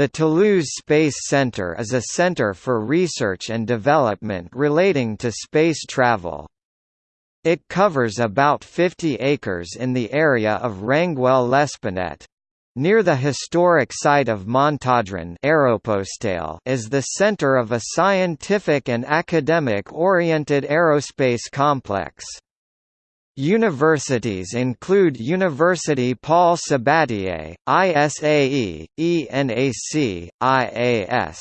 The Toulouse Space Centre is a centre for research and development relating to space travel. It covers about 50 acres in the area of Rangueil-Lespinet. Near the historic site of Montaudran is the center of a scientific and academic-oriented aerospace complex. Universities include University Paul Sabatier, ISAE, ENAC, IAS.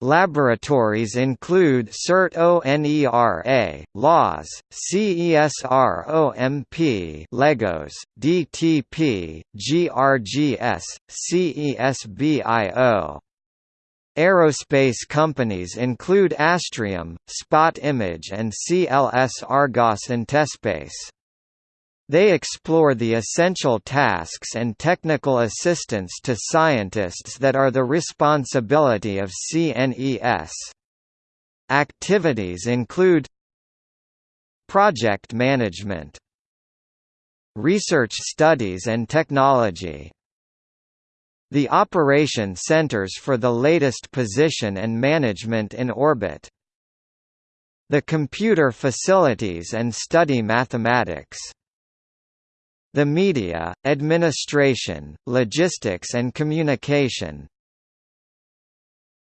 Laboratories include CERT-ONERA, LAAS, CESROMP LEGOS, DTP, GRGS, CESBIO. Aerospace companies include Astrium, Spot Image and CLS Argos Intespace. They explore the essential tasks and technical assistance to scientists that are the responsibility of CNES. Activities include Project management Research studies and technology the operation centers for the latest position and management in orbit. The computer facilities and study mathematics. The media, administration, logistics and communication,